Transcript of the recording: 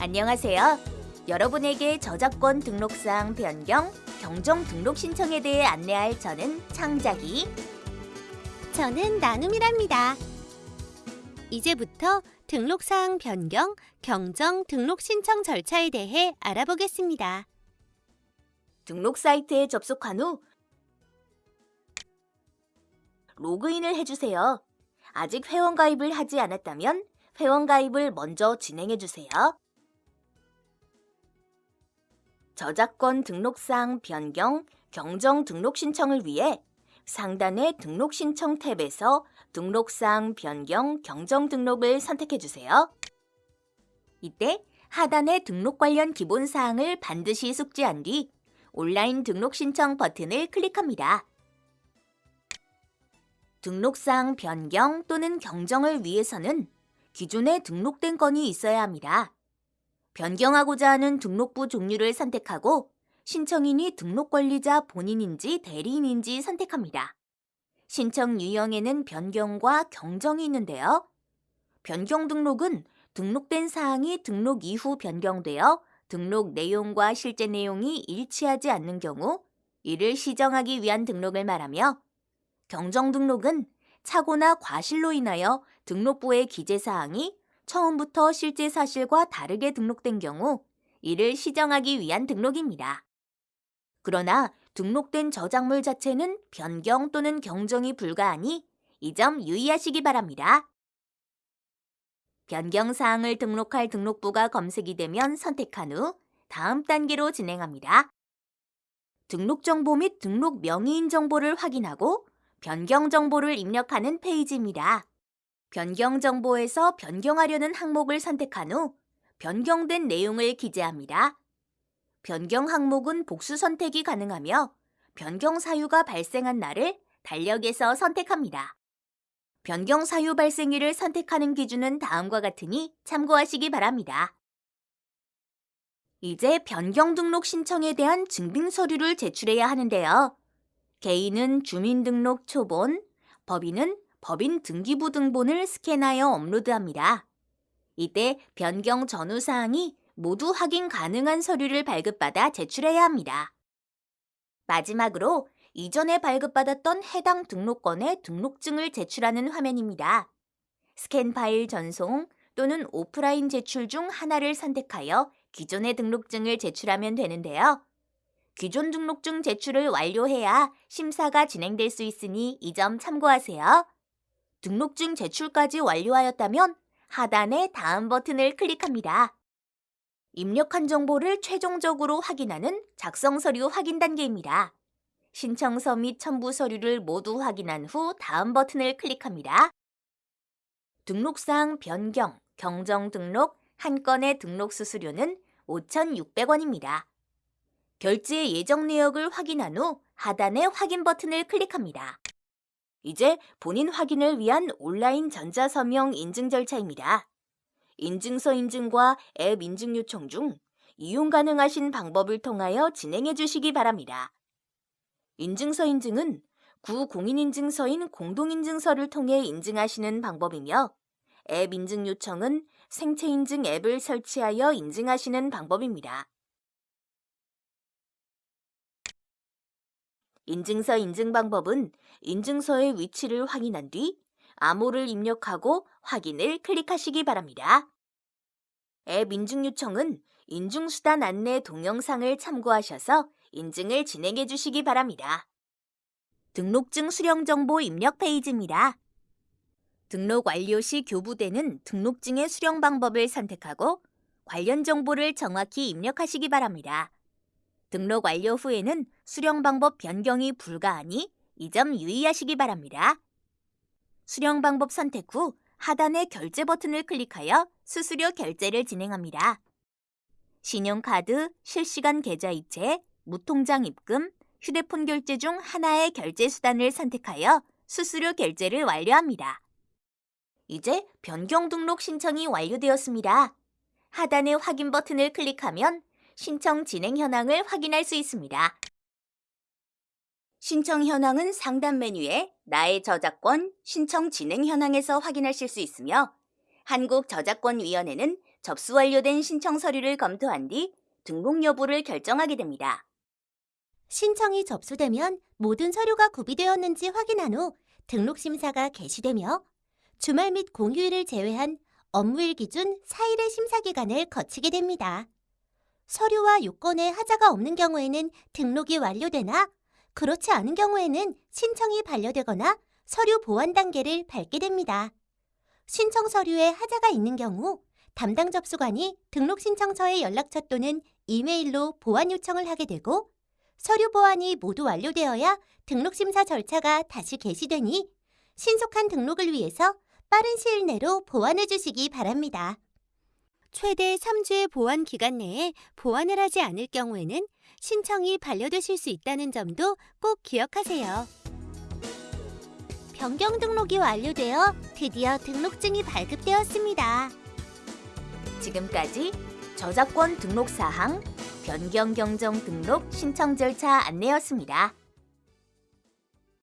안녕하세요. 여러분에게 저작권 등록사항 변경, 경정 등록 신청에 대해 안내할 저는 창작이. 저는 나눔이랍니다. 이제부터 등록사항 변경, 경정 등록 신청 절차에 대해 알아보겠습니다. 등록 사이트에 접속한 후 로그인을 해주세요. 아직 회원 가입을 하지 않았다면 회원 가입을 먼저 진행해 주세요. 저작권 등록사항 변경, 경정 등록 신청을 위해 상단의 등록 신청 탭에서 등록사항 변경, 경정 등록을 선택해 주세요. 이때 하단의 등록 관련 기본 사항을 반드시 숙지한 뒤 온라인 등록 신청 버튼을 클릭합니다. 등록사항 변경 또는 경정을 위해서는 기존에 등록된 건이 있어야 합니다. 변경하고자 하는 등록부 종류를 선택하고 신청인이 등록 관리자 본인인지 대리인인지 선택합니다. 신청 유형에는 변경과 경정이 있는데요. 변경 등록은 등록된 사항이 등록 이후 변경되어 등록 내용과 실제 내용이 일치하지 않는 경우 이를 시정하기 위한 등록을 말하며 경정 등록은 착오나 과실로 인하여 등록부의 기재 사항이 처음부터 실제 사실과 다르게 등록된 경우 이를 시정하기 위한 등록입니다. 그러나 등록된 저작물 자체는 변경 또는 경정이 불가하니 이 점 유의하시기 바랍니다. 변경 사항을 등록할 등록부가 검색이 되면 선택한 후 다음 단계로 진행합니다. 등록 정보 및 등록 명의인 정보를 확인하고 변경 정보를 입력하는 페이지입니다. 변경 정보에서 변경하려는 항목을 선택한 후 변경된 내용을 기재합니다. 변경 항목은 복수 선택이 가능하며 변경 사유가 발생한 날을 달력에서 선택합니다. 변경 사유 발생일을 선택하는 기준은 다음과 같으니 참고하시기 바랍니다. 이제 변경 등록 신청에 대한 증빙 서류를 제출해야 하는데요. 개인은 주민등록 초본, 법인은 법인 등기부 등본을 스캔하여 업로드합니다. 이때 변경 전후 사항이 모두 확인 가능한 서류를 발급받아 제출해야 합니다. 마지막으로 이전에 발급받았던 해당 등록권의 등록증을 제출하는 화면입니다. 스캔 파일 전송 또는 오프라인 제출 중 하나를 선택하여 기존의 등록증을 제출하면 되는데요. 기존 등록증 제출을 완료해야 심사가 진행될 수 있으니 이 점 참고하세요. 등록증 제출까지 완료하였다면 하단의 다음 버튼을 클릭합니다. 입력한 정보를 최종적으로 확인하는 작성 서류 확인 단계입니다. 신청서 및 첨부 서류를 모두 확인한 후 다음 버튼을 클릭합니다. 등록사항 변경, 경정 등록, 한 건의 등록 수수료는 5,600원입니다. 결제 예정 내역을 확인한 후 하단의 확인 버튼을 클릭합니다. 이제 본인 확인을 위한 온라인 전자서명 인증 절차입니다. 인증서 인증과 앱 인증 요청 중 이용 가능하신 방법을 통하여 진행해 주시기 바랍니다. 인증서 인증은 구 공인인증서인 공동인증서를 통해 인증하시는 방법이며 앱 인증 요청은 생체 인증 앱을 설치하여 인증하시는 방법입니다. 인증서 인증 방법은 인증서의 위치를 확인한 뒤 암호를 입력하고 확인을 클릭하시기 바랍니다. 앱 인증 요청은 인증수단 안내 동영상을 참고하셔서 인증을 진행해 주시기 바랍니다. 등록증 수령 정보 입력 페이지입니다. 등록 완료 시 교부되는 등록증의 수령 방법을 선택하고 관련 정보를 정확히 입력하시기 바랍니다. 등록 완료 후에는 수령 방법 변경이 불가하니 이 점 유의하시기 바랍니다. 수령 방법 선택 후 하단의 결제 버튼을 클릭하여 수수료 결제를 진행합니다. 신용카드, 실시간 계좌이체, 무통장 입금, 휴대폰 결제 중 하나의 결제 수단을 선택하여 수수료 결제를 완료합니다. 이제 변경 등록 신청이 완료되었습니다. 하단의 확인 버튼을 클릭하면 신청 진행 현황을 확인할 수 있습니다. 신청 현황은 상단 메뉴에 나의 저작권 신청 진행 현황에서 확인하실 수 있으며 한국저작권위원회는 접수 완료된 신청 서류를 검토한 뒤 등록 여부를 결정하게 됩니다. 신청이 접수되면 모든 서류가 구비되었는지 확인한 후 등록 심사가 개시되며 주말 및 공휴일을 제외한 업무일 기준 4일의 심사 기간을 거치게 됩니다. 서류와 요건에 하자가 없는 경우에는 등록이 완료되나 그렇지 않은 경우에는 신청이 반려되거나 서류 보완 단계를 밟게 됩니다. 신청 서류에 하자가 있는 경우 담당 접수관이 등록 신청서의 연락처 또는 이메일로 보완 요청을 하게 되고 서류 보완이 모두 완료되어야 등록 심사 절차가 다시 개시되니 신속한 등록을 위해서 빠른 시일 내로 보완해 주시기 바랍니다. 최대 3주의 보완 기간 내에 보완을 하지 않을 경우에는 신청이 반려되실 수 있다는 점도 꼭 기억하세요. 변경 등록이 완료되어 드디어 등록증이 발급되었습니다. 지금까지 저작권 등록 사항, 변경 경정 등록 신청 절차 안내였습니다.